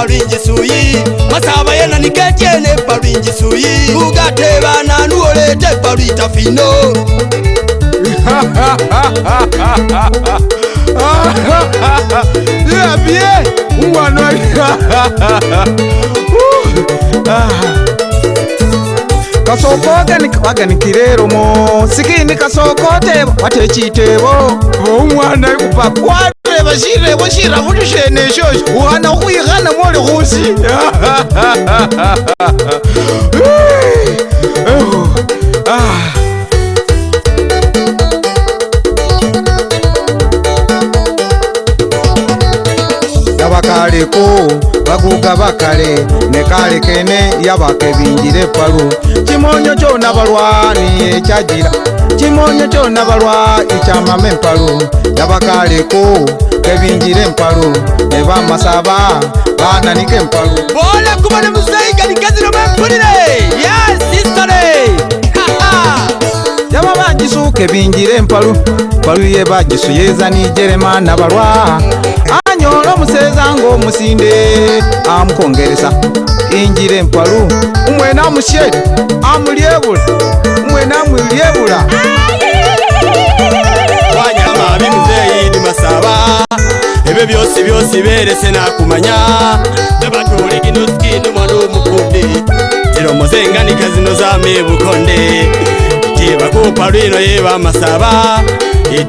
balwinji suyi masaba yena nikejene balwinji suyi ugate bana nuolete balwita fino yabie uwana kasoko gani kabagani kirerumo sikini kasoko teba watechitebo umwana ikupakwa vashire voshiravulishene shoxo uhana uyihana moli husi kale ko vakuga vakale nekale kene yavakevingile palu cimonyo cona valwani echajila cimonyo cona valwa ichamame e mpalu yavakale ko bebingire emparu ne bamasaba bananike emparu bole kuba ne muzeyi galigazi no bekulire yes history jama bagisuke bingire emparu paru ye bagisu yezanijerema nabalwa anyola omuseza nga omusinde amukongereza injire emparu umwena amusyeri amulyebula umwena amulyebula ah! ibe byose byose berese nakumanya ndabatuli kino skini mwana omukundi tero muzenganika zino zami bukonde tebakupa lwino yeba masaba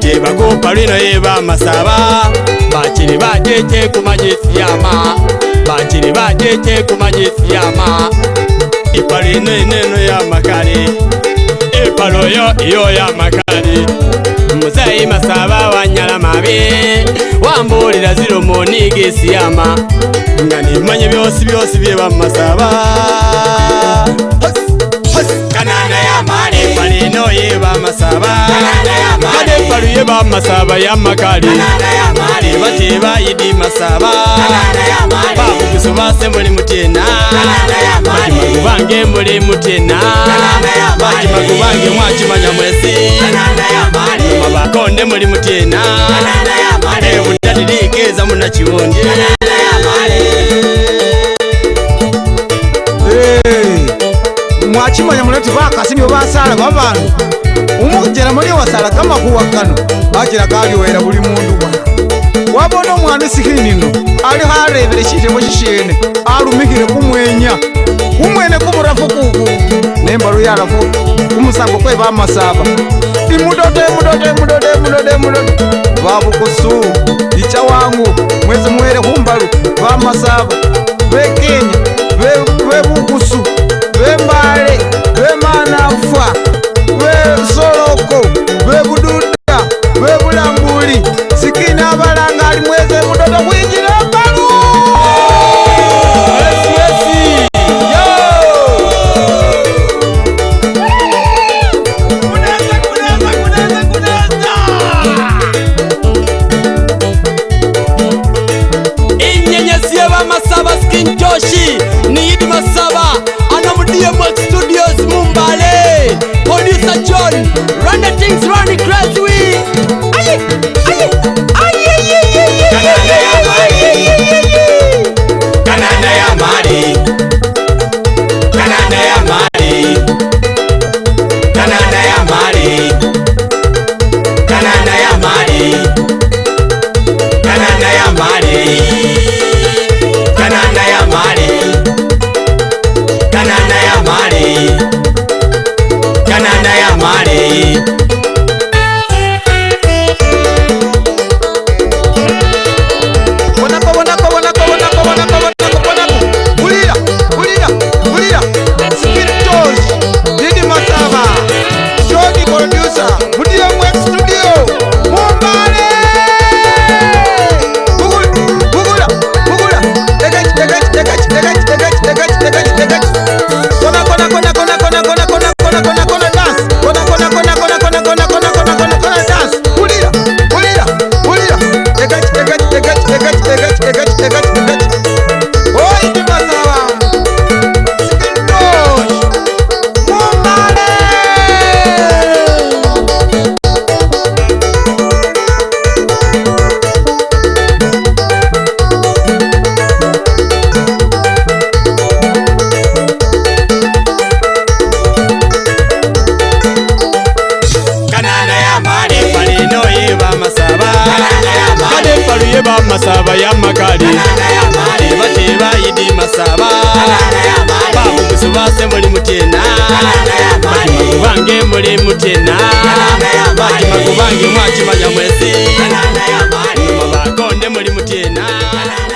tebakupa lwino yeba masaba bakiri bajeke kumanya esiyama bakiri bajeke kumanya esiyama ipalo ino ineno yamakare ipalo yo iyo yamakare muzeyi masaba wanyala mabi mbulira ziromoniga esiyama nga nemanya byosi byosi byebamasaba kananayamaliano yebamasaba kadepalu yebamasaba yamakali ebatebayidi masaba babukiso basembo limutyena bwange muli mutina bakima ku bwange mwakimanya mwesi mabakonde muli mutina ebunadirikeza munakiwonje mwakimanya muleti bakasi nibo basala babandu umujera muli wasala kamakuwa kano bakira kaliwera buli mundu bwa wabona umwana sikinino ali harebere shitemo shishene arumikire kumwenya umwene kuburafu kuku nembaluyalafu kumusango kwe vamasaba imudote mudote mudote mudote mudote vavukusu icha wangu mwezi muwele kumbalu vamasaba the things running con la, con la, con la. muli mutena matima guvange muli mutena matima guvange mwachimanya mwezi mabakonde muli mutena